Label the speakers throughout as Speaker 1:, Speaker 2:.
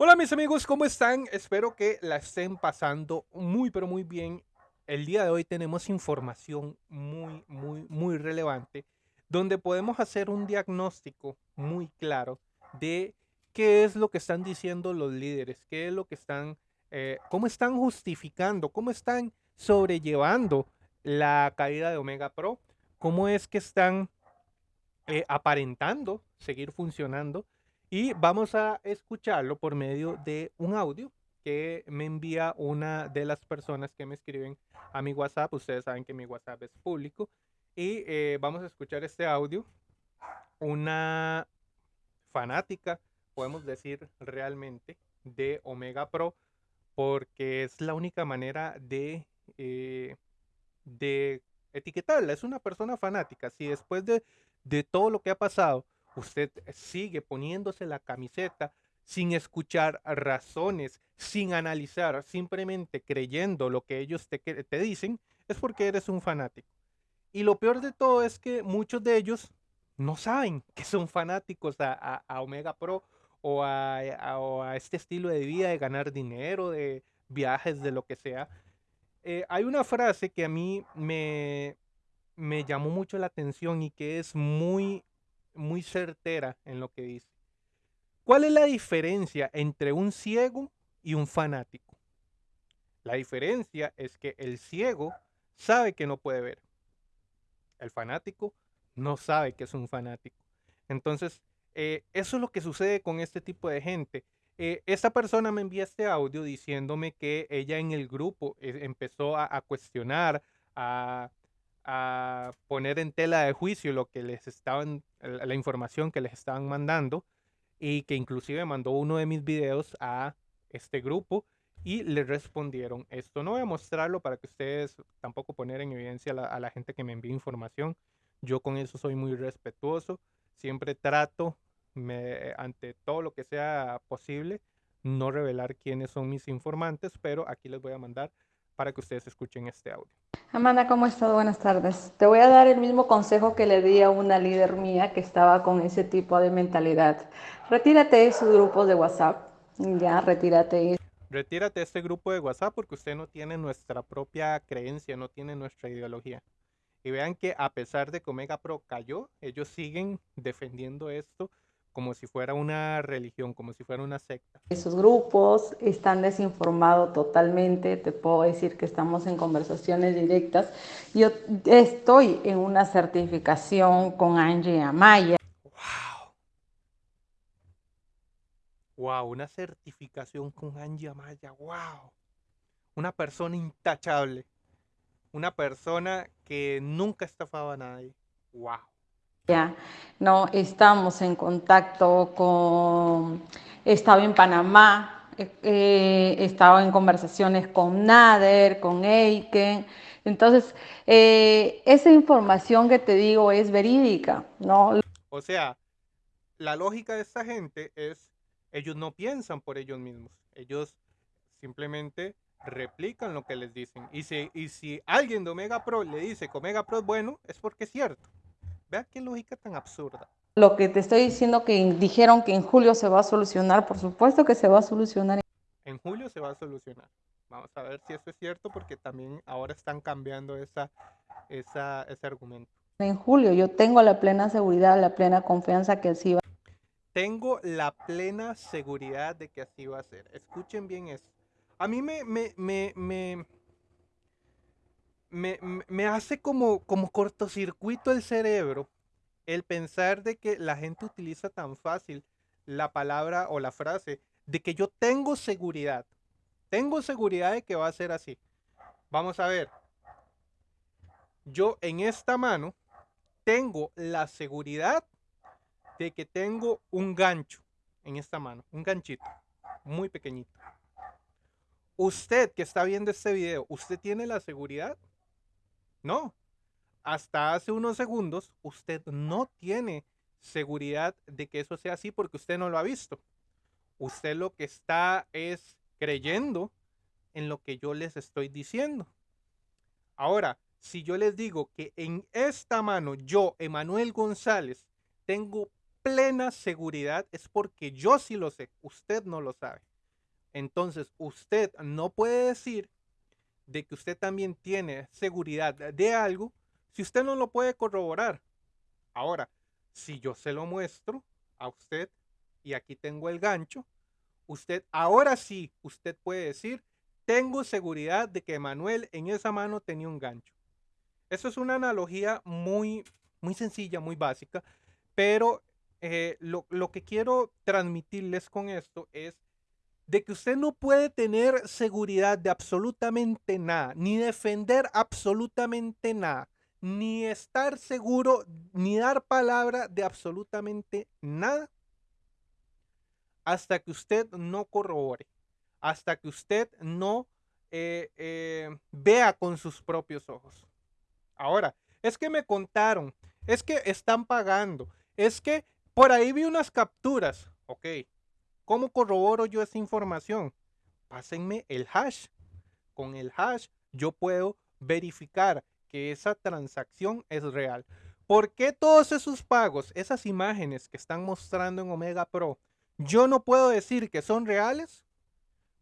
Speaker 1: Hola mis amigos, ¿cómo están? Espero que la estén pasando muy pero muy bien. El día de hoy tenemos información muy muy muy relevante donde podemos hacer un diagnóstico muy claro de qué es lo que están diciendo los líderes, qué es lo que están, eh, cómo están justificando, cómo están sobrellevando la caída de Omega Pro, cómo es que están eh, aparentando seguir funcionando y vamos a escucharlo por medio de un audio que me envía una de las personas que me escriben a mi WhatsApp. Ustedes saben que mi WhatsApp es público. Y eh, vamos a escuchar este audio. Una fanática, podemos decir realmente, de Omega Pro, porque es la única manera de, eh, de etiquetarla. Es una persona fanática. Si después de, de todo lo que ha pasado, usted sigue poniéndose la camiseta sin escuchar razones, sin analizar, simplemente creyendo lo que ellos te, te dicen, es porque eres un fanático. Y lo peor de todo es que muchos de ellos no saben que son fanáticos a, Omega Pro o a, a, este estilo de vida de ganar dinero, de viajes, de lo que sea. Eh, hay una frase que a mí me, me llamó mucho la atención y que es muy muy certera en lo que dice. ¿Cuál es la diferencia entre un ciego y un fanático? La diferencia es que el ciego sabe que no puede ver. El fanático no sabe que es un fanático. Entonces, eh, eso es lo que sucede con este tipo de gente. Eh, esta persona me envía este audio diciéndome que ella en el grupo eh, empezó a, cuestionar, a, a poner en tela de juicio lo que les estaban, la información que les estaban mandando y que inclusive mandó uno de mis videos a este grupo y le respondieron esto. No voy a mostrarlo para que ustedes tampoco poner en evidencia a la, gente que me envía información. Yo con eso soy muy respetuoso. Siempre trato, ante todo lo que sea posible, no revelar quiénes son mis informantes, pero aquí les voy a mandar para que ustedes escuchen este audio.
Speaker 2: Amanda, ¿cómo estás? Buenas tardes. Te voy a dar el mismo consejo que le di a una líder mía que estaba con ese tipo de mentalidad. Retírate de esos grupos de WhatsApp. Ya, retírate.
Speaker 1: Retírate de este grupo de WhatsApp porque usted no tiene nuestra propia creencia, no tiene nuestra ideología. Y vean que a pesar de que Omega Pro cayó, ellos siguen defendiendo esto como si fuera una religión, como si fuera una secta.
Speaker 2: Esos grupos están desinformados totalmente, te puedo decir que estamos en conversaciones directas. Yo estoy en una certificación con Angie Amaya.
Speaker 1: ¡Wow! ¡Wow! Una certificación con Angie Amaya, ¡wow! Una persona intachable. Una persona que nunca estafaba a nadie. ¡Wow!
Speaker 2: ¿No? Estamos en contacto con, estaba en Panamá, eh, eh, he estado en conversaciones con Nader, con Eiken. Entonces, eh, esa información que te digo es verídica, ¿no?
Speaker 1: O sea, la lógica de esta gente es, ellos no piensan por ellos mismos, ellos simplemente replican lo que les dicen. Y si, y si alguien de Omega Pro le dice que Omega Pro es bueno, es porque es cierto. Vea qué lógica tan absurda.
Speaker 2: Lo que te estoy diciendo que dijeron que en julio se va a solucionar, por supuesto que se va a solucionar.
Speaker 1: En julio se va a solucionar. Vamos a ver si eso es cierto porque también ahora están cambiando esa, esa, ese argumento.
Speaker 2: En julio yo tengo la plena seguridad, la plena confianza que así va.
Speaker 1: Tengo la plena seguridad de que así va a ser. Escuchen bien eso. A mí me, me, me, me me, hace como, como cortocircuito el cerebro el pensar de que la gente utiliza tan fácil la palabra o la frase de que yo tengo seguridad. Tengo seguridad de que va a ser así. Vamos a ver. Yo en esta mano tengo la seguridad de que tengo un gancho en esta mano, un ganchito muy pequeñito. Usted que está viendo este video, ¿usted tiene la seguridad? No. Hasta hace unos segundos usted no tiene seguridad de que eso sea así porque usted no lo ha visto. Usted lo que está es creyendo en lo que yo les estoy diciendo. Ahora, si yo les digo que en esta mano yo, Emanuel González, tengo plena seguridad es porque yo sí lo sé, usted no lo sabe. Entonces, usted no puede decir de que usted también tiene seguridad de algo si usted no lo puede corroborar. Ahora, si yo se lo muestro a usted y aquí tengo el gancho, usted ahora sí, usted puede decir, tengo seguridad de que Manuel en esa mano tenía un gancho. Eso es una analogía muy, muy sencilla, muy básica, pero eh, lo, lo que quiero transmitirles con esto es de que usted no puede tener seguridad de absolutamente nada, ni defender absolutamente nada, ni estar seguro, ni dar palabra de absolutamente nada, hasta que usted no corrobore, hasta que usted no eh, eh, vea con sus propios ojos. Ahora, es que me contaron, es que están pagando, es que por ahí vi unas capturas, ok, ¿Cómo corroboro yo esa información? Pásenme el hash. Con el hash yo puedo verificar que esa transacción es real. ¿Por qué todos esos pagos, esas imágenes que están mostrando en Omega Pro, yo no puedo decir que son reales?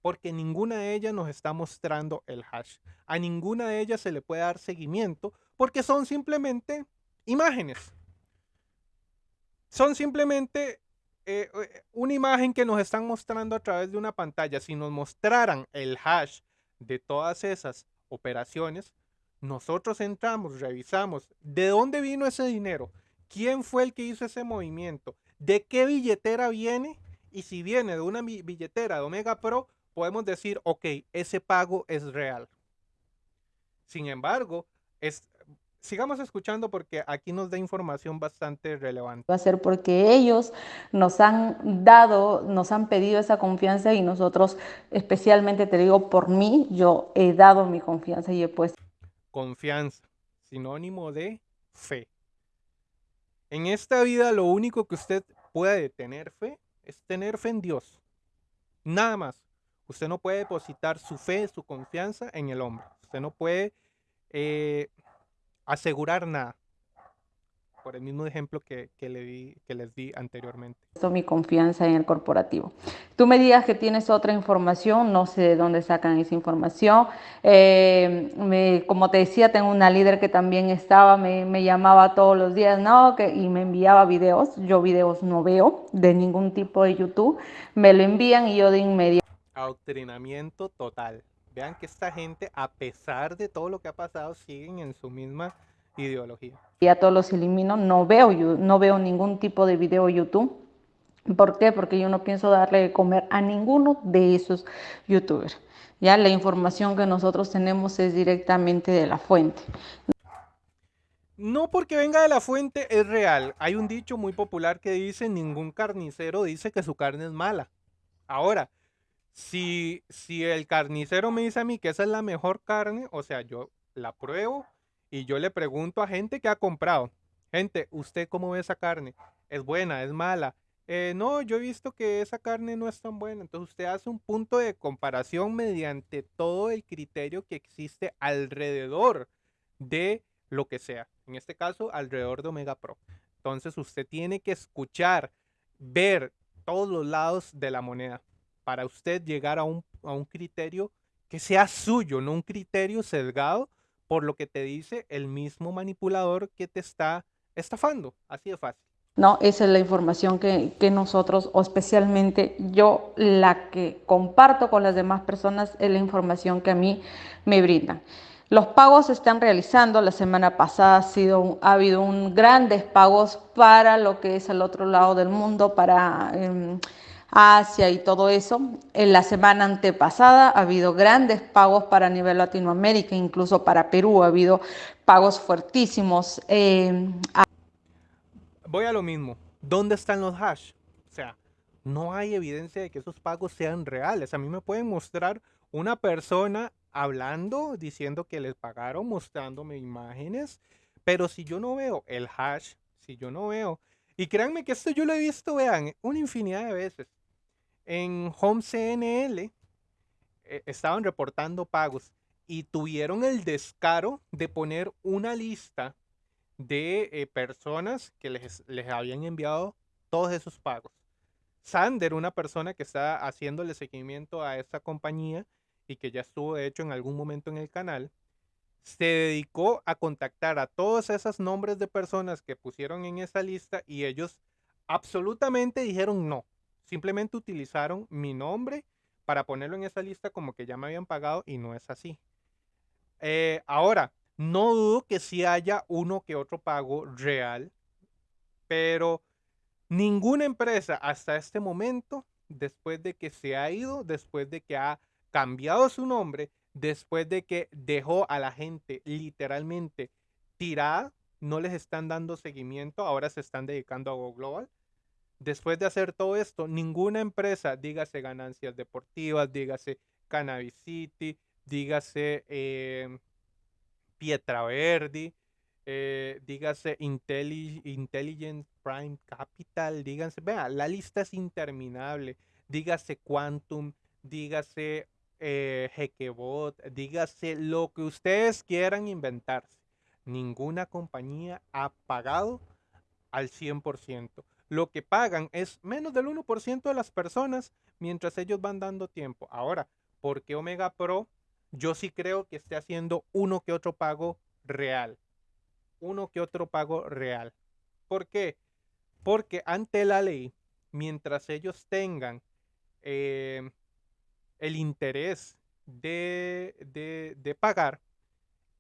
Speaker 1: Porque ninguna de ellas nos está mostrando el hash. A ninguna de ellas se le puede dar seguimiento porque son simplemente imágenes. Son simplemente eh, eh, una imagen que nos están mostrando a través de una pantalla, si nos mostraran el hash de todas esas operaciones, nosotros entramos, revisamos de dónde vino ese dinero, quién fue el que hizo ese movimiento, de qué billetera viene y si viene de una billetera de Omega Pro, podemos decir, ok, ese pago es real. Sin embargo, es, sigamos escuchando porque aquí nos da información bastante relevante.
Speaker 2: Va a ser porque ellos nos han dado, nos han pedido esa confianza y nosotros, especialmente te digo por mí, yo he dado mi confianza y he puesto.
Speaker 1: Confianza, sinónimo de fe. En esta vida lo único que usted puede tener fe es tener fe en Dios. Nada más. Usted no puede depositar su fe, su confianza en el hombre. Usted no puede eh, asegurar nada. Por el mismo ejemplo que, le di, que les di anteriormente.
Speaker 2: Esto mi confianza en el corporativo. Tú me digas que tienes otra información, no sé de dónde sacan esa información. Eh, como te decía, tengo una líder que también estaba, me, llamaba todos los días, ¿no? Que, y me enviaba videos. Yo videos no veo de ningún tipo de YouTube. Me lo envían y yo de inmediato.
Speaker 1: Adoctrinamiento total. Vean que esta gente, a pesar de todo lo que ha pasado, siguen en su misma ideología.
Speaker 2: Y a todos los elimino, no veo, no veo ningún tipo de video YouTube. ¿Por qué? Porque yo no pienso darle de comer a ninguno de esos youtubers. Ya la información que nosotros tenemos es directamente de la fuente.
Speaker 1: No porque venga de la fuente es real. Hay un dicho muy popular que dice, ningún carnicero dice que su carne es mala. Ahora, si, si el carnicero me dice a mí que esa es la mejor carne, o sea, yo la pruebo y yo le pregunto a gente que ha comprado, gente, ¿usted cómo ve esa carne? ¿Es buena? ¿Es mala? Eh, no, yo he visto que esa carne no es tan buena. Entonces usted hace un punto de comparación mediante todo el criterio que existe alrededor de lo que sea. En este caso, alrededor de Omega Pro. Entonces usted tiene que escuchar, ver todos los lados de la moneda para usted llegar a un, criterio que sea suyo, no un criterio sesgado por lo que te dice el mismo manipulador que te está estafando. Así de fácil.
Speaker 2: No, esa es la información que, que, nosotros, o especialmente yo, la que comparto con las demás personas, es la información que a mí me brindan. Los pagos se están realizando. La semana pasada ha, sido, ha habido un grandes pagos para lo que es el otro lado del mundo, para em, Asia y todo eso. En la semana antepasada ha habido grandes pagos para nivel Latinoamérica, incluso para Perú ha habido pagos fuertísimos. Eh,
Speaker 1: Voy a lo mismo. ¿Dónde están los hash? O sea, no hay evidencia de que esos pagos sean reales. A mí me pueden mostrar una persona hablando, diciendo que les pagaron, mostrándome imágenes, pero si yo no veo el hash, si yo no veo, y créanme que esto yo lo he visto, vean, una infinidad de veces en Home CNL eh, estaban reportando pagos y tuvieron el descaro de poner una lista de eh, personas que les, les habían enviado todos esos pagos. Sander, una persona que está haciéndole seguimiento a esta compañía y que ya estuvo de hecho en algún momento en el canal, se dedicó a contactar a todos esos nombres de personas que pusieron en esa lista y ellos absolutamente dijeron no. Simplemente utilizaron mi nombre para ponerlo en esa lista como que ya me habían pagado y no es así. Eh, ahora, no dudo que sí haya uno que otro pago real, pero ninguna empresa hasta este momento, después de que se ha ido, después de que ha cambiado su nombre, después de que dejó a la gente literalmente tirada, no les están dando seguimiento, ahora se están dedicando a Go Global. Después de hacer todo esto, ninguna empresa, dígase ganancias deportivas, dígase Cannabis City, dígase eh, Pietra Verdi, eh, dígase Intelligent Prime Capital, díganse, vea, la lista es interminable, dígase Quantum, dígase eh, dígase lo que ustedes quieran inventarse. Ninguna compañía ha pagado al 100%. Lo que pagan es menos del 1% de las personas mientras ellos van dando tiempo. Ahora, ¿por qué Omega Pro? Yo sí creo que esté haciendo uno que otro pago real. Uno que otro pago real. ¿Por qué? Porque ante la ley, mientras ellos tengan eh, el interés de, pagar,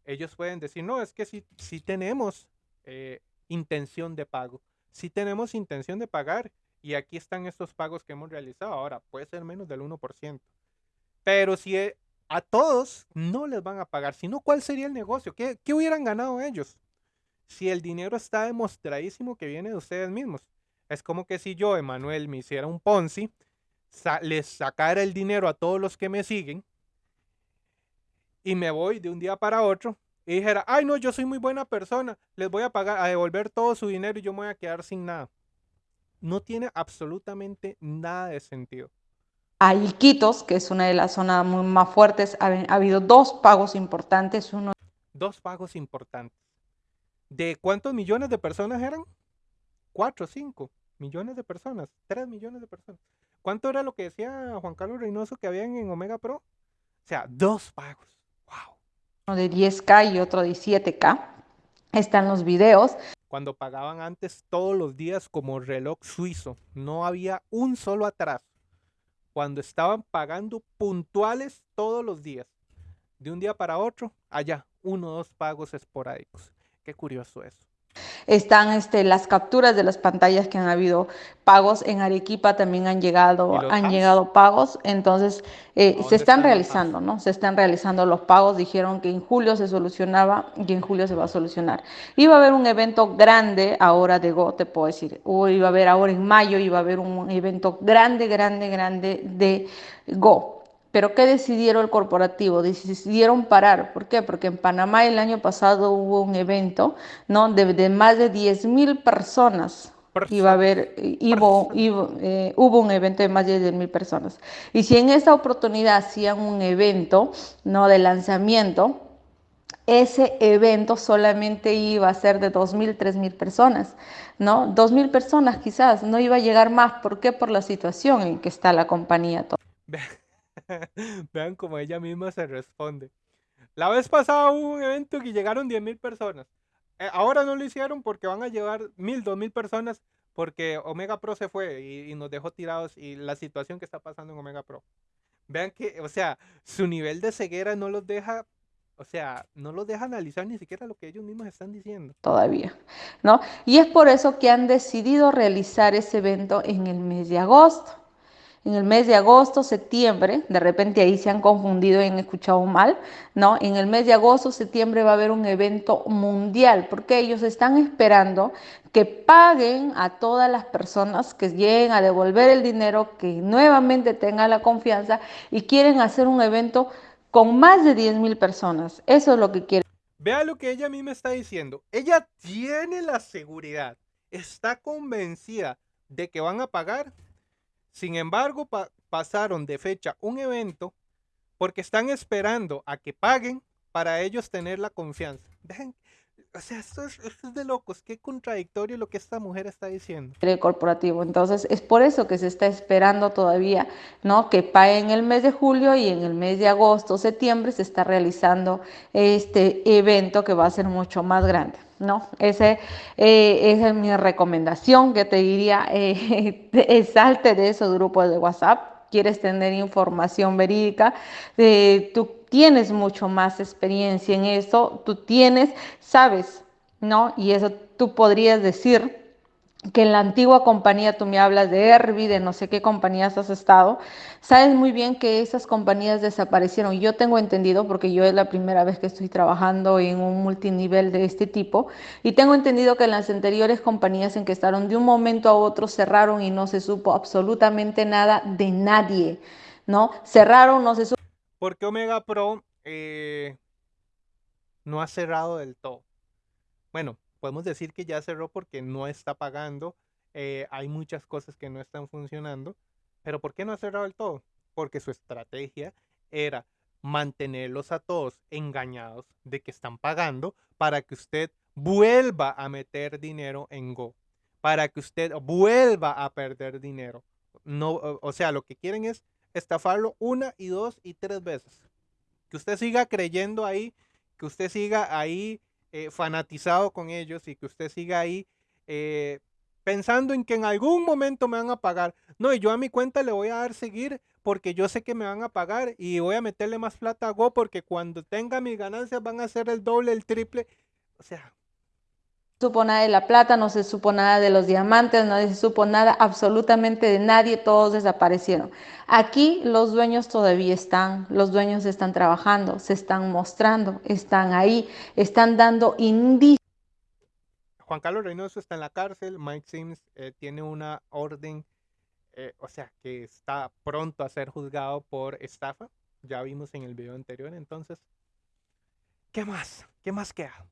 Speaker 1: ellos pueden decir, no, es que si tenemos eh, intención de pago, si tenemos intención de pagar y aquí están estos pagos que hemos realizado, ahora puede ser menos del 1%. Pero si eh, a todos no les van a pagar, sino ¿cuál sería el negocio? ¿Qué, ¿Qué hubieran ganado ellos? Si el dinero está demostradísimo que viene de ustedes mismos. Es como que si yo, Emanuel, me hiciera un Ponzi les sacara el dinero a todos los que me siguen y me voy de un día para otro y dijera, ay no, yo soy muy buena persona, les voy a pagar, a devolver todo su dinero y yo me voy a quedar sin nada. No tiene absolutamente nada de sentido.
Speaker 2: A Iquitos, que es una de las zonas muy más fuertes, ha, ha habido dos pagos importantes. Uno...
Speaker 1: Dos pagos importantes. ¿De cuántos millones de personas eran? Cuatro, cinco millones de personas, tres millones de personas. ¿Cuánto era lo que decía Juan Carlos Reynoso que habían en Omega Pro? O sea, dos pagos.
Speaker 2: Uno de 10K y otro de 7K. Están los videos.
Speaker 1: Cuando pagaban antes todos los días como reloj suizo, no había un solo atraso. Cuando estaban pagando puntuales todos los días. De un día para otro, allá, uno o dos pagos esporádicos. Qué curioso eso.
Speaker 2: Están este, las capturas de las pantallas que han habido pagos. En Arequipa también han llegado, han llegado pagos. Entonces, eh, se están realizando, ¿no? Se están realizando los pagos. Dijeron que en julio se solucionaba y en julio se va a solucionar. Iba a haber un evento grande ahora de Go, te puedo decir. O iba a haber ahora en mayo, iba a haber un evento grande, grande, grande de Go pero ¿qué decidieron el corporativo? Decidieron parar. ¿Por qué? Porque en Panamá el año pasado hubo un evento ¿no? de, más de 10 mil personas. Iba a haber, hubo, eh, hubo un evento de más de 10 mil personas. Y si en esta oportunidad hacían un evento ¿no? de lanzamiento, ese evento solamente iba a ser de 2.000, 3.000 personas, ¿no? 2.000 personas quizás, no iba a llegar más. ¿Por qué? Por la situación en que está la compañía.
Speaker 1: Vean cómo ella misma se responde. La vez pasada hubo un evento que llegaron 10.000 personas. Eh, ahora no lo hicieron porque van a llevar 1.000, 2.000 personas porque Omega Pro se fue y, nos dejó tirados y la situación que está pasando en Omega Pro. Vean que, o sea, su nivel de ceguera no los deja, o sea, no los deja analizar ni siquiera lo que ellos mismos están diciendo.
Speaker 2: Todavía, ¿no? Y es por eso que han decidido realizar ese evento en el mes de agosto en el mes de agosto, septiembre, de repente ahí se han confundido y han escuchado mal, ¿no? En el mes de agosto, septiembre va a haber un evento mundial, porque ellos están esperando que paguen a todas las personas que lleguen a devolver el dinero, que nuevamente tengan la confianza y quieren hacer un evento con más de 10 mil personas. Eso es lo que quieren.
Speaker 1: Vea lo que ella a mí me está diciendo. Ella tiene la seguridad, está convencida de que van a pagar sin embargo, pasaron de fecha un evento porque están esperando a que paguen para ellos tener la confianza. O sea, esto es, de locos, qué contradictorio lo que esta mujer está diciendo.
Speaker 2: corporativo. Entonces, es por eso que se está esperando todavía, ¿no? Que pague en el mes de julio y en el mes de agosto, septiembre se está realizando este evento que va a ser mucho más grande. ¿no? Ese, eh, esa es mi recomendación que te diría, eh, salte de esos grupos de WhatsApp, quieres tener información verídica, eh, tú tienes mucho más experiencia en eso, tú tienes, sabes, ¿no? Y eso tú podrías decir que en la antigua compañía, tú me hablas de Herbie, de no sé qué compañías has estado, sabes muy bien que esas compañías desaparecieron. Yo tengo entendido, porque yo es la primera vez que estoy trabajando en un multinivel de este tipo, y tengo entendido que las anteriores compañías en que estaron de un momento a otro cerraron y no se supo absolutamente nada de nadie, ¿no? Cerraron, no se supo.
Speaker 1: Porque Omega Pro eh, no ha cerrado del todo. Bueno, podemos decir que ya cerró porque no está pagando, eh, hay muchas cosas que no están funcionando, pero ¿por qué no ha cerrado del todo? Porque su estrategia era mantenerlos a todos engañados de que están pagando para que usted vuelva a meter dinero en Go, para que usted vuelva a perder dinero. No, o sea, lo que quieren es estafarlo una y dos y tres veces. Que usted siga creyendo ahí, que usted siga ahí eh, fanatizado con ellos y que usted siga ahí eh, pensando en que en algún momento me van a pagar. No, y yo a mi cuenta le voy a dar seguir porque yo sé que me van a pagar y voy a meterle más plata a Go porque cuando tenga mis ganancias van a ser el doble, el triple. O sea,
Speaker 2: supo nada de la plata, no se supo nada de los diamantes, no se supo nada absolutamente de nadie, todos desaparecieron. Aquí los dueños todavía están, los dueños están trabajando, se están mostrando, están ahí, están dando indicios.
Speaker 1: Juan Carlos Reynoso está en la cárcel, Mike Sims eh, tiene una orden, eh, o sea, que está pronto a ser juzgado por estafa, ya vimos en el video anterior, entonces, ¿qué más? ¿Qué más queda?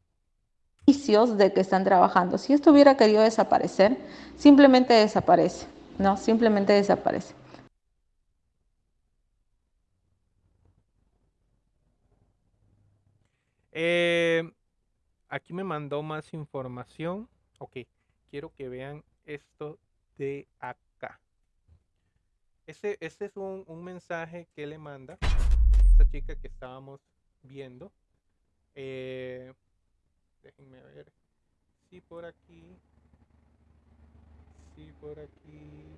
Speaker 2: De que están trabajando. Si esto hubiera querido desaparecer, simplemente desaparece, ¿no? Simplemente desaparece.
Speaker 1: Eh, aquí me mandó más información. Ok, quiero que vean esto de acá. Este, este es un, un mensaje que le manda esta chica que estábamos viendo. Eh, Déjenme ver. Sí, por aquí. Sí, por aquí.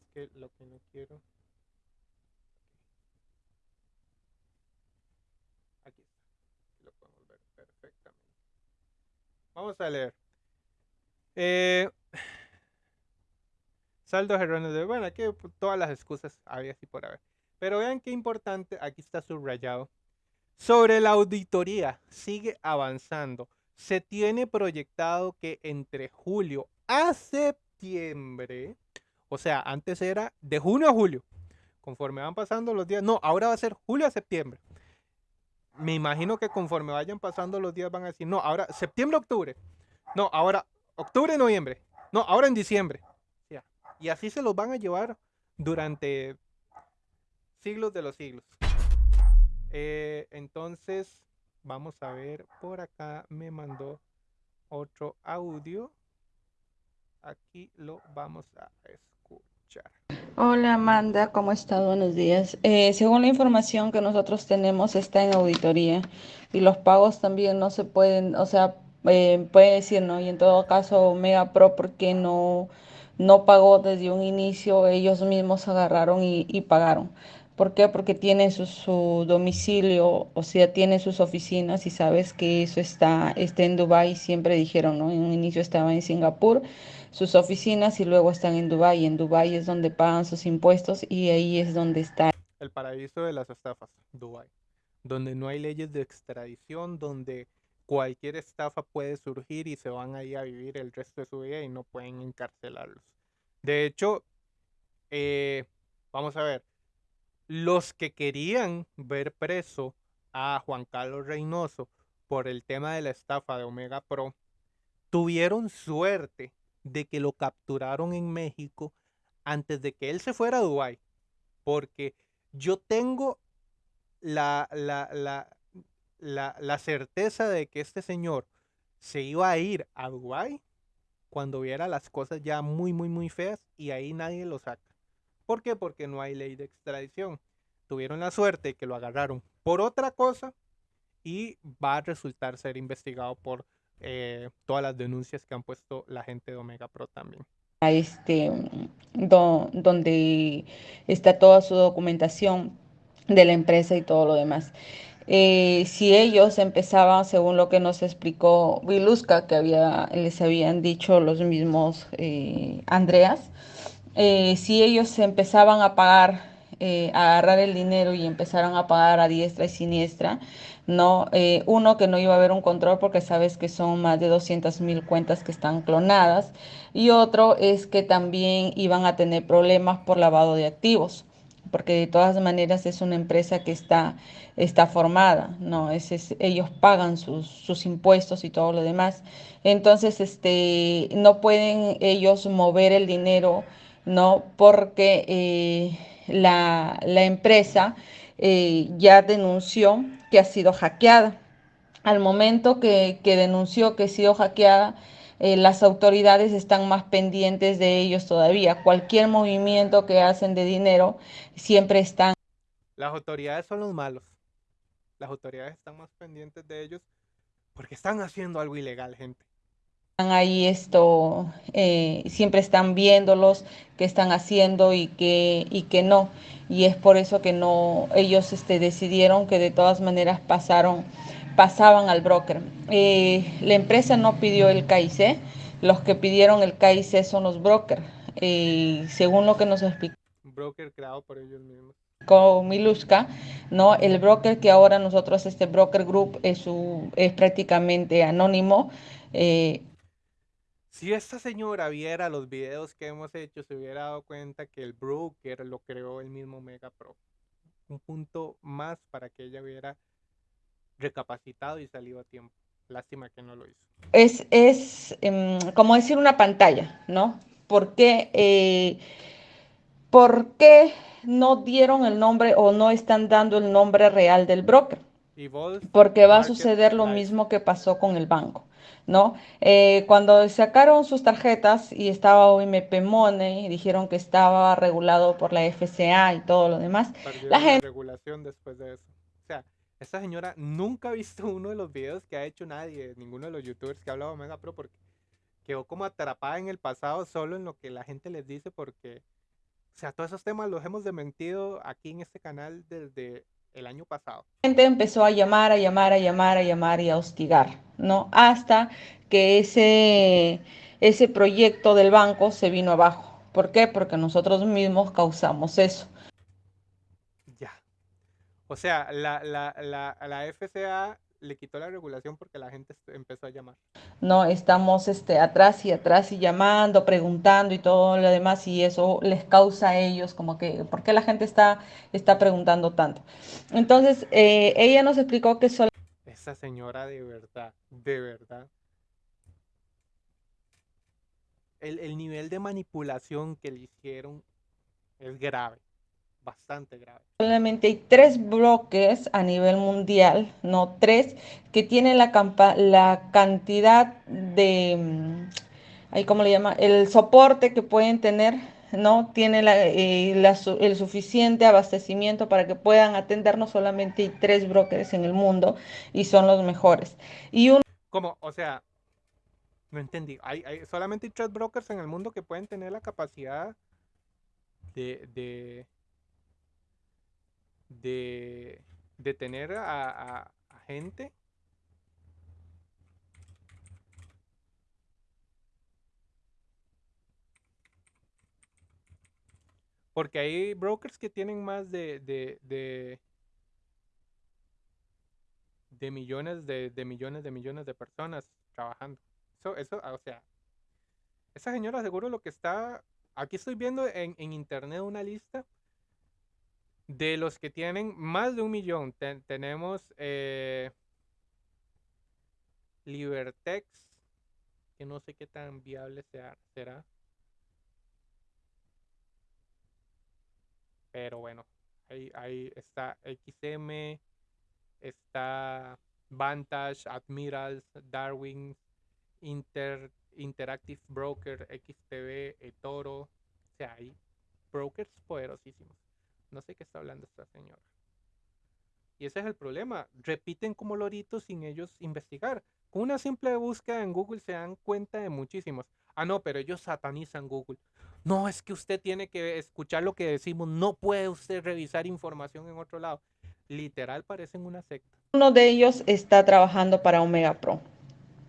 Speaker 1: Es que lo que no quiero. Aquí está. Lo podemos ver perfectamente. Vamos a leer. Eh, saldo erróneos de bueno, aquí todas las excusas había así por haber. Pero vean qué importante, aquí está subrayado sobre la auditoría, sigue avanzando. Se tiene proyectado que entre julio a septiembre, o sea, antes era de junio a julio, conforme van pasando los días, no, ahora va a ser julio a septiembre. Me imagino que conforme vayan pasando los días van a decir, no, ahora septiembre, octubre, no, ahora octubre, noviembre, no, ahora en diciembre. Y así se los van a llevar durante siglos de los siglos. Eh, entonces, vamos a ver, por acá me mandó otro audio. Aquí lo vamos a escuchar.
Speaker 2: Hola Amanda, ¿cómo estás? Buenos días. Eh, según la información que nosotros tenemos, está en auditoría y los pagos también no se pueden, o sea, eh, puede decir, ¿no? Y en todo caso, Mega Pro, porque no, no pagó desde un inicio? Ellos mismos agarraron y pagaron. ¿Por qué? Porque tiene su, domicilio, o sea, tiene sus oficinas y sabes que eso está, está en Dubái, siempre dijeron, ¿no? En un inicio estaba en Singapur, sus oficinas y luego están en Dubái. En Dubái es donde pagan sus impuestos y ahí es donde está.
Speaker 1: El paraíso de las estafas, Dubái, donde no hay leyes de extradición, donde cualquier estafa puede surgir y se van ahí a vivir el resto de su vida y no pueden encarcelarlos. De hecho, eh, vamos a ver, los que querían ver preso a Juan Carlos Reynoso por el tema de la estafa de Omega Pro, tuvieron suerte de que lo capturaron en México antes de que él se fuera a Dubái. Porque yo tengo la, la, la, la certeza de que este señor se iba a ir a Dubái cuando viera las cosas ya muy, muy, muy feas y ahí nadie lo saca. ¿Por qué? Porque no hay ley de extradición. Tuvieron la suerte que lo agarraron por otra cosa y va a resultar ser investigado por eh, todas las denuncias que han puesto la gente de Omega Pro también.
Speaker 2: Este, donde está toda su documentación de la empresa y todo lo demás. Eh, si ellos empezaban, según lo que nos explicó Vilusca, que había, les habían dicho los mismos eh, Andreas, eh, si ellos empezaban a pagar, a agarrar el dinero y empezaron a pagar a diestra y siniestra, no, uno que no iba a haber un control porque sabes que son más de 200 mil cuentas que están clonadas y otro es que también iban a tener problemas por lavado de activos porque de todas maneras es una empresa que está, está formada, ¿no? Es, ellos pagan sus, sus, impuestos y todo lo demás. Entonces, este, no pueden ellos mover el dinero, ¿no? Porque eh, la, la, empresa eh, ya denunció que ha sido hackeada. Al momento que, que denunció que ha sido hackeada, eh, las autoridades están más pendientes de ellos todavía. Cualquier movimiento que hacen de dinero siempre están.
Speaker 1: Las autoridades son los malos. Las autoridades están más pendientes de ellos porque están haciendo algo ilegal, gente.
Speaker 2: Están ahí esto, eh, siempre están viéndolos, qué están haciendo y qué, y que no. Y es por eso que no, ellos este, decidieron que de todas maneras pasaron pasaban al broker. Eh, la empresa no pidió el KIC, los que pidieron el KIC son los brokers, eh, según lo que nos explicó.
Speaker 1: Broker creado por ellos mismos.
Speaker 2: Con Miluska, ¿no? El broker que ahora nosotros, este broker group, es, su, es prácticamente anónimo.
Speaker 1: Eh, si esta señora viera los videos que hemos hecho, se hubiera dado cuenta que el broker lo creó el mismo Mega Pro. Un punto más para que ella viera recapacitado y salido a tiempo. Lástima que no lo hizo.
Speaker 2: Es, es em, como decir una pantalla, ¿no? ¿Por qué, eh, ¿Por qué no dieron el nombre o no están dando el nombre real del broker? Porque va a suceder lo mismo que pasó con el banco. ¿No? Eh, cuando sacaron sus tarjetas y estaba OMP Money, dijeron que estaba regulado por la FCA y todo lo demás.
Speaker 1: la gente... regulación después de eso. O sea, esta señora nunca ha visto uno de los videos que ha hecho nadie, ninguno de los youtubers que ha hablado de Omega Pro, porque quedó como atrapada en el pasado solo en lo que la gente les dice, porque, o sea, todos esos temas los hemos dementido aquí en este canal desde el año pasado.
Speaker 2: La gente empezó a llamar, a llamar, a llamar, a llamar y a hostigar, ¿no? Hasta que ese, ese proyecto del banco se vino abajo. ¿Por qué? Porque nosotros mismos causamos eso.
Speaker 1: O sea, la, la, la, la FCA le quitó la regulación porque la gente empezó a llamar.
Speaker 2: No, estamos este, atrás y atrás y llamando, preguntando y todo lo demás y eso les causa a ellos como que, ¿por qué la gente está, está preguntando tanto? Entonces, eh, ella nos explicó que solo...
Speaker 1: Esa señora de verdad, de verdad. El, el nivel de manipulación que le hicieron es grave bastante grave.
Speaker 2: Solamente hay tres bloques a nivel mundial, no tres, que tienen la, la cantidad de, mm, cómo le llama, el soporte que pueden tener, ¿no? Tiene la, eh, el suficiente abastecimiento para que puedan atender, no solamente hay tres brokers en el mundo y son los mejores. Y un...
Speaker 1: ¿Cómo? O sea, no entendí. Hay, hay solamente tres brokers en el mundo que pueden tener la capacidad de de, de tener a, gente Porque hay brokers que tienen más de, de, de, de millones de, de, millones de millones de personas trabajando. Eso, eso, o sea, esa señora seguro lo que está, aquí estoy viendo en, en internet una lista de los que tienen más de un millón, tenemos eh, Libertex, que no sé qué tan viable será. Pero bueno, ahí, ahí está XM, está Vantage, Admirals, Darwin, Inter, Interactive Broker, XTB, eToro. O sea, hay brokers poderosísimos. No sé qué está hablando esta señora. Y ese es el problema. Repiten como loritos sin ellos investigar. Con una simple búsqueda en Google se dan cuenta de muchísimos. Ah, no, pero ellos satanizan Google. No, es que usted tiene que escuchar lo que decimos. No puede usted revisar información en otro lado. Literal parecen una secta.
Speaker 2: Uno de ellos está trabajando para Omega Pro.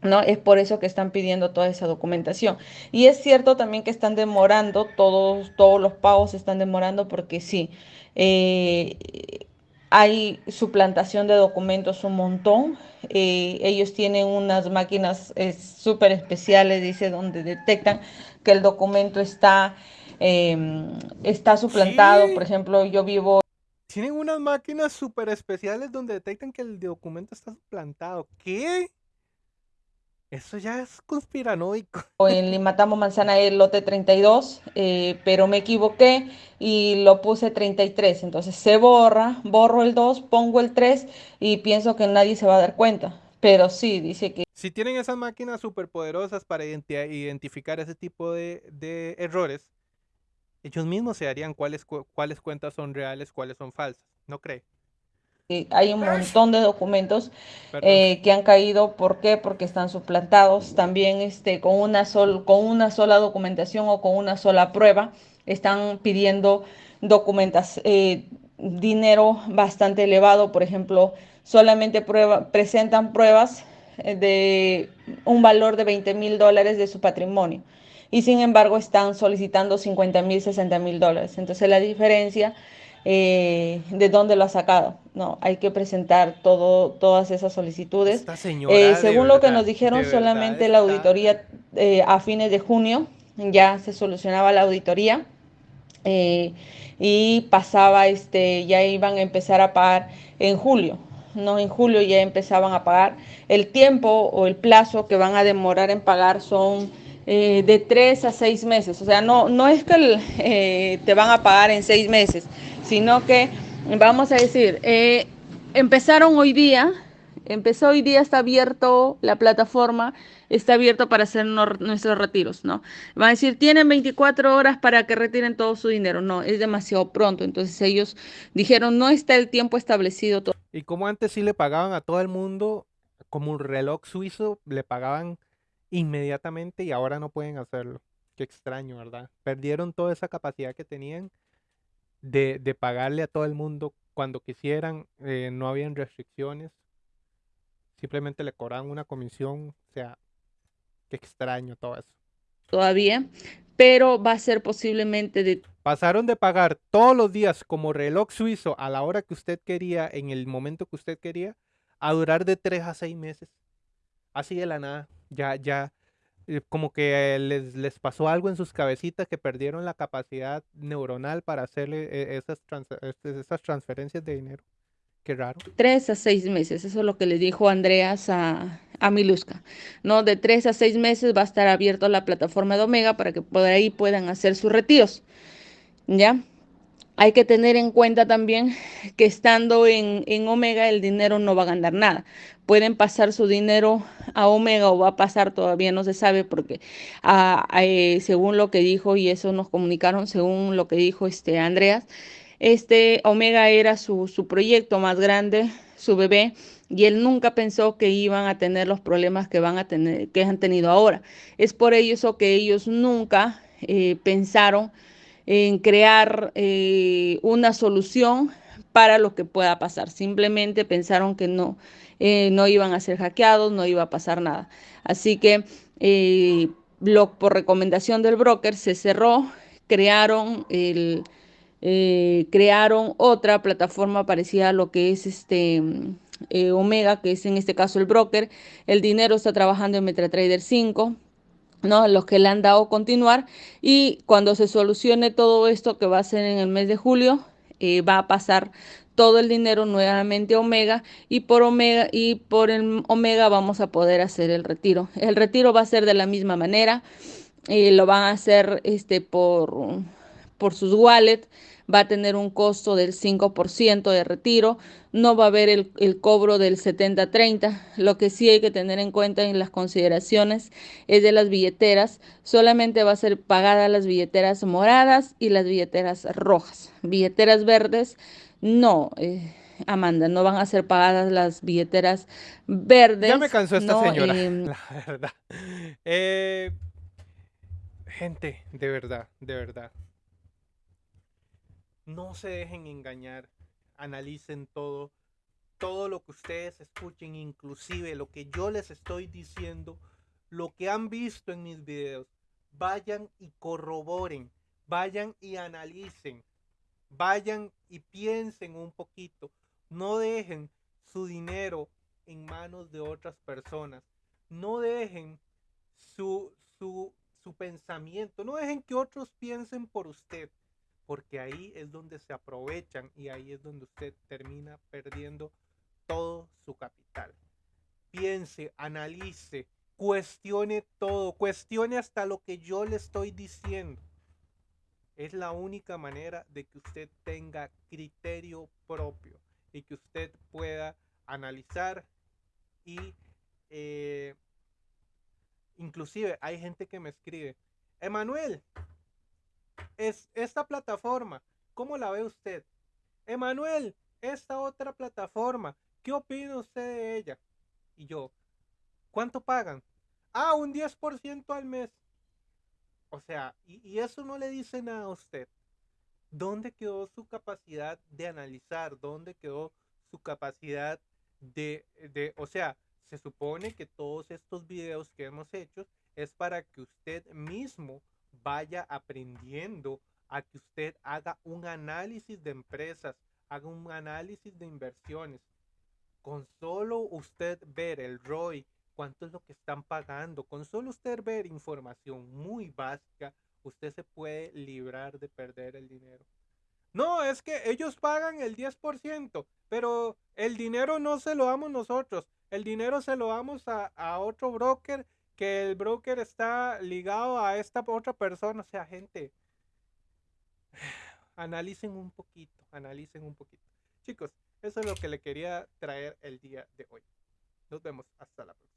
Speaker 2: ¿No? Es por eso que están pidiendo toda esa documentación. Y es cierto también que están demorando, todos, todos los pagos están demorando porque sí, eh, hay suplantación de documentos un montón. Eh, ellos tienen unas máquinas súper especiales, dice, donde detectan que el documento está, em, está suplantado. Por ejemplo, yo vivo...
Speaker 1: Tienen unas máquinas súper especiales donde detectan que el documento está suplantado. ¿Qué? Eso ya es conspiranoico.
Speaker 2: En Limatamo Manzana el lote 32, eh, pero me equivoqué y lo puse 33. Entonces se borra, borro el 2, pongo el 3 y pienso que nadie se va a dar cuenta. Pero sí, dice que...
Speaker 1: Si tienen esas máquinas poderosas para identificar ese tipo de, de, errores, ellos mismos se harían cuáles, cuáles cuentas son reales, cuáles son falsas. ¿No cree?
Speaker 2: Hay un montón de documentos eh, que han caído. ¿Por qué? Porque están suplantados. También este, con, una sol, con una sola documentación o con una sola prueba están pidiendo documentas, eh, dinero bastante elevado. Por ejemplo, solamente prueba, presentan pruebas eh, de un valor de 20 mil dólares de su patrimonio. Y sin embargo están solicitando 50 mil, 60 mil dólares. Entonces la diferencia eh, de dónde lo ha sacado. No, hay que presentar todo, todas esas solicitudes. Eh, según lo que nos dijeron, solamente la auditoría eh, a fines de junio ya se solucionaba la auditoría y pasaba, este, ya iban a empezar a pagar en julio. No, en julio ya empezaban a pagar. El tiempo o el plazo que van a demorar en pagar son de tres a seis meses. O sea, no, no es que te van a pagar en seis meses, sino que, vamos a decir, eh, empezaron hoy día, empezó hoy día, está abierto la plataforma, está abierto para hacer nuestros retiros, ¿no? Van a decir, tienen 24 horas para que retiren todo su dinero. No, es demasiado pronto. Entonces ellos dijeron, no está el tiempo establecido.
Speaker 1: Y como antes sí le pagaban a todo el mundo, como un reloj suizo, le pagaban inmediatamente y ahora no pueden hacerlo. Qué extraño, ¿verdad? Perdieron toda esa capacidad que tenían de, de pagarle a todo el mundo cuando quisieran, eh, no habían restricciones, simplemente le cobraban una comisión, o sea, qué extraño todo eso.
Speaker 2: Todavía, pero va a ser posiblemente de...
Speaker 1: Pasaron de pagar todos los días como reloj suizo a la hora que usted quería, en el momento que usted quería, a durar de tres a seis meses. Así de la nada, ya, ya, como que les, les, pasó algo en sus cabecitas que perdieron la capacidad neuronal para hacerle eh, esas, este, esas transferencias de dinero. Qué raro.
Speaker 2: Tres a seis meses, eso es lo que le dijo Andreas a, a Miluska. ¿no? De tres a seis meses va a estar abierto la plataforma de Omega para que por ahí puedan hacer sus retiros. ¿Ya? Hay que tener en cuenta también que estando en, en, Omega el dinero no va a ganar nada. Pueden pasar su dinero a Omega o va a pasar, todavía no se sabe porque ah, eh, según lo que dijo y eso nos comunicaron, según lo que dijo este Andreas, este Omega era su, su proyecto más grande, su bebé, y él nunca pensó que iban a tener los problemas que van a tener, que han tenido ahora. Es por eso que ellos nunca eh, pensaron en crear eh, una solución para lo que pueda pasar. Simplemente pensaron que no, eh, no iban a ser hackeados, no iba a pasar nada. Así que eh, por recomendación del broker se cerró, crearon el, crearon otra plataforma parecida a lo que es este Omega, que es en este caso el broker. El dinero está trabajando en MetaTrader 5. ¿No? Los que le han dado continuar y cuando se solucione todo esto que va a ser en el mes de julio, eh, va a pasar todo el dinero nuevamente a Omega y por Omega y por el Omega vamos a poder hacer el retiro. El retiro va a ser de la misma manera, eh, lo van a hacer este por por sus wallets, va a tener un costo del 5% de retiro, no va a haber el, el cobro del 70-30. Lo que sí hay que tener en cuenta en las consideraciones es de las billeteras, solamente va a ser pagada las billeteras moradas y las billeteras rojas. Billeteras verdes, no. Eh, Amanda, no van a ser pagadas las billeteras verdes.
Speaker 1: Ya me cansó esta
Speaker 2: ¿no?
Speaker 1: señora,
Speaker 2: Em,
Speaker 1: la verdad. Eh, gente, de verdad, de verdad. No se dejen engañar. Analicen todo. Todo lo que ustedes escuchen, inclusive lo que yo les estoy diciendo, lo que han visto en mis videos, vayan y corroboren, vayan y analicen, vayan y piensen un poquito. No dejen su dinero en manos de otras personas. No dejen su, su, su pensamiento, no dejen que otros piensen por usted, porque ahí es donde se aprovechan y ahí es donde usted termina perdiendo todo su capital. Piense, analice, cuestione todo, cuestione hasta lo que yo le estoy diciendo. Es la única manera de que usted tenga criterio propio y que usted pueda analizar y eh, inclusive hay gente que me escribe, Emanuel, es esta plataforma, ¿cómo la ve usted? Emanuel, esta otra plataforma, ¿qué opina usted de ella? Y yo, ¿cuánto pagan? Ah, un 10% al mes. O sea, y, y eso no le dice nada a usted. ¿Dónde quedó su capacidad de analizar? ¿Dónde quedó su capacidad de, de, o sea, se supone que todos estos videos que hemos hecho es para que usted mismo vaya aprendiendo a que usted haga un análisis de empresas, haga un análisis de inversiones. Con solo usted ver el ROI, cuánto es lo que están pagando, con solo usted ver información muy básica, usted se puede librar de perder el dinero. No, es que ellos pagan el 10%, pero el dinero no se lo damos nosotros. El dinero se lo damos a, a otro broker, que el broker está ligado a esta otra persona. O sea, gente, analicen un poquito, analicen un poquito. Chicos, eso es lo que le quería traer el día de hoy. Nos vemos hasta la próxima.